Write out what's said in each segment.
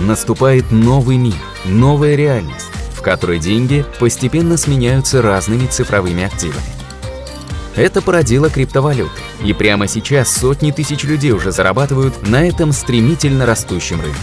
наступает новый мир, новая реальность, в которой деньги постепенно сменяются разными цифровыми активами. Это породило криптовалюты, и прямо сейчас сотни тысяч людей уже зарабатывают на этом стремительно растущем рынке.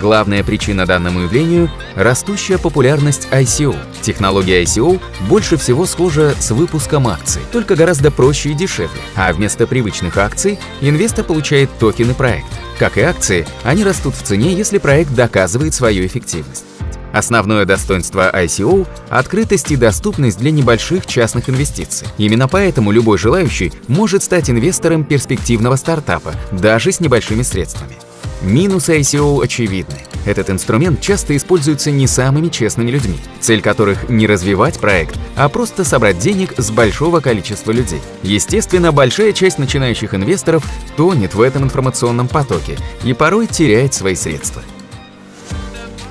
Главная причина данному явлению – растущая популярность ICO. Технология ICO больше всего схожа с выпуском акций, только гораздо проще и дешевле. А вместо привычных акций инвестор получает токены проекта. Как и акции, они растут в цене, если проект доказывает свою эффективность. Основное достоинство ICO – открытость и доступность для небольших частных инвестиций. Именно поэтому любой желающий может стать инвестором перспективного стартапа, даже с небольшими средствами. Минусы ICO очевидны. Этот инструмент часто используется не самыми честными людьми, цель которых не развивать проект, а просто собрать денег с большого количества людей. Естественно, большая часть начинающих инвесторов тонет в этом информационном потоке и порой теряет свои средства.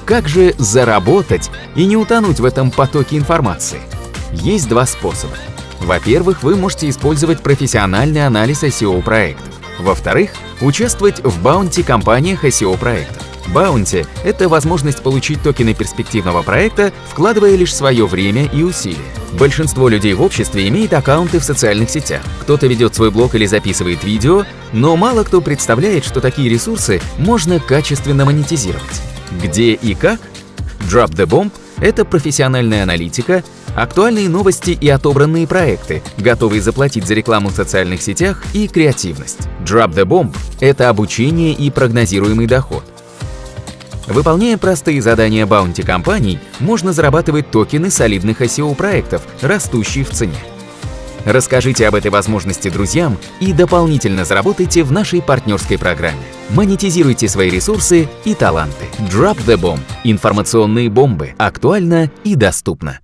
Как же заработать и не утонуть в этом потоке информации? Есть два способа. Во-первых, вы можете использовать профессиональный анализ SEO-проектов. Во-вторых, участвовать в баунти-компаниях SEO-проектов. Баунти – это возможность получить токены перспективного проекта, вкладывая лишь свое время и усилия. Большинство людей в обществе имеет аккаунты в социальных сетях. Кто-то ведет свой блог или записывает видео, но мало кто представляет, что такие ресурсы можно качественно монетизировать. Где и как? Drop the Bomb – это профессиональная аналитика, актуальные новости и отобранные проекты, готовые заплатить за рекламу в социальных сетях и креативность. Drop the Bomb – это обучение и прогнозируемый доход. Выполняя простые задания баунти-компаний, можно зарабатывать токены солидных SEO-проектов, растущие в цене. Расскажите об этой возможности друзьям и дополнительно заработайте в нашей партнерской программе. Монетизируйте свои ресурсы и таланты. Drop the Bomb. Информационные бомбы. Актуально и доступно.